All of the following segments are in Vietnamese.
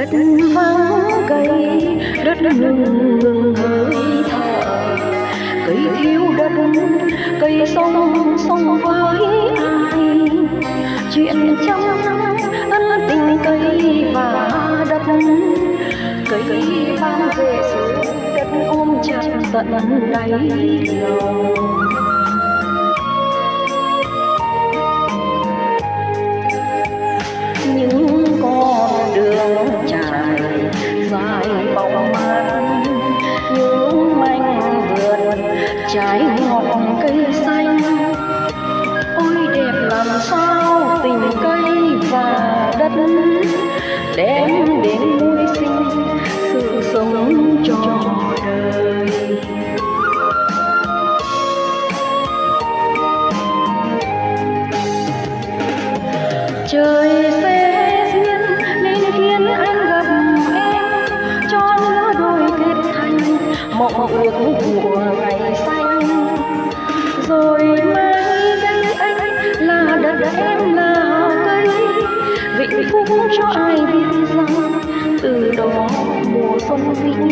đất vắng cây đất ngừng ngừng hơi thở cây thiếu đất cây sông sông với ai chuyện trong ân tình cây và đất cây ban về sự đất ôm chặt tận đáy lòng đem đến vui sinh, sự sống cho đời. Trời sẽ duyên nên khiến anh gặp em, cho lứa đôi kết thành mộng ước của ngày xanh. Rồi mai đây anh là đất em là cây, vĩnh phúc cho anh mùa xuân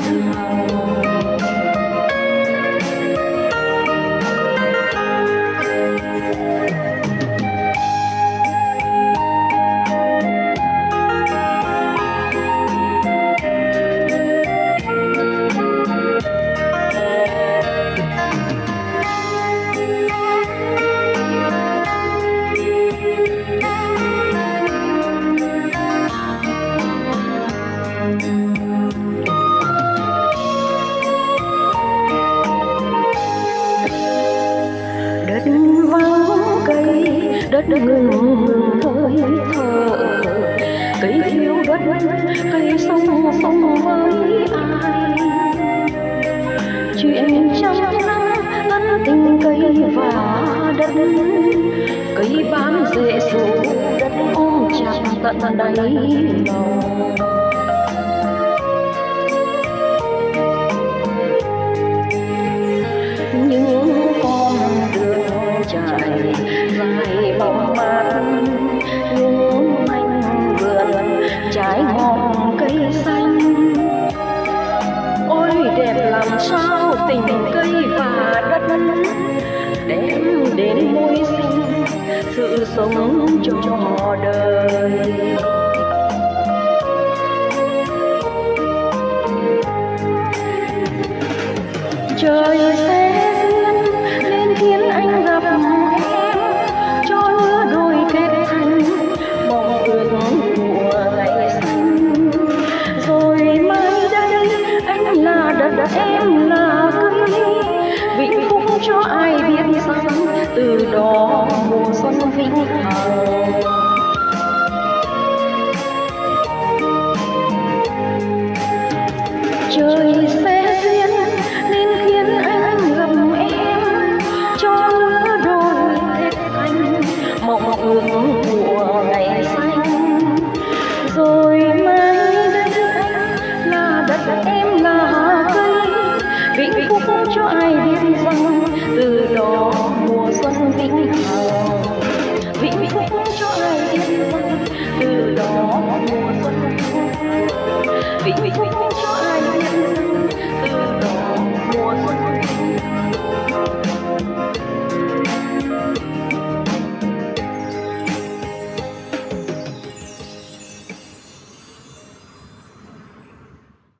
thank you đất ngừng ngừng hơi thở cây thiếu đất, cây sông sông với ai. Chuyện trăm năm, ân tình cây và đất. Cây bám rễ sâu đất ôm chặt tận đáy lòng. Đến muối sinh, sự sống cho đời. Trời sẽ duyên nên khiến anh gặp em cho lứa đôi kết thành mong ước của ngày xanh rồi mai đây, anh là đất em Ooh. wait, wait, wait.